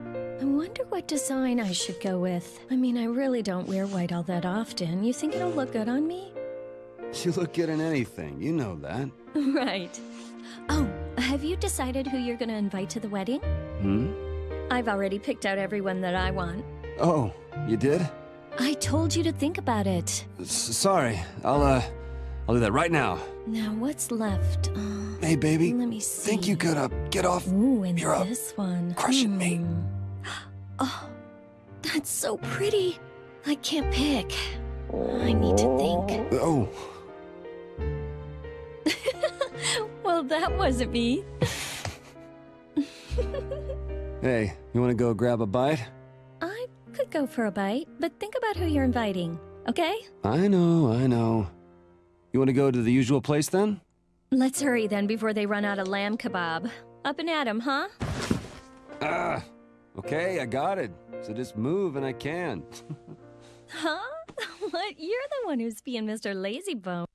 I wonder what design I should go with. I mean, I really don't wear white all that often. You think it'll look good on me? You look good in anything, you know that. right. Oh, have you decided who you're gonna invite to the wedding? Hmm? I've already picked out everyone that I want. Oh, you did? I told you to think about it. S sorry. I'll, uh, I'll do that right now. Now, what's left? Uh, Hey, baby. let me see. Think you could, uh, get off? Ooh, and You're up. this one. Crushing me. Hmm. Oh, that's so pretty. I can't pick. I need to think. Oh, Well, that wasn't me. hey, you wanna go grab a bite? I could go for a bite, but think about who you're inviting, okay? I know, I know. You wanna go to the usual place then? Let's hurry then before they run out of lamb kebab. Up and at 'em, huh? Ah, okay, I got it. So just move and I can. Huh? what? You're the one who's being Mr. Lazybone.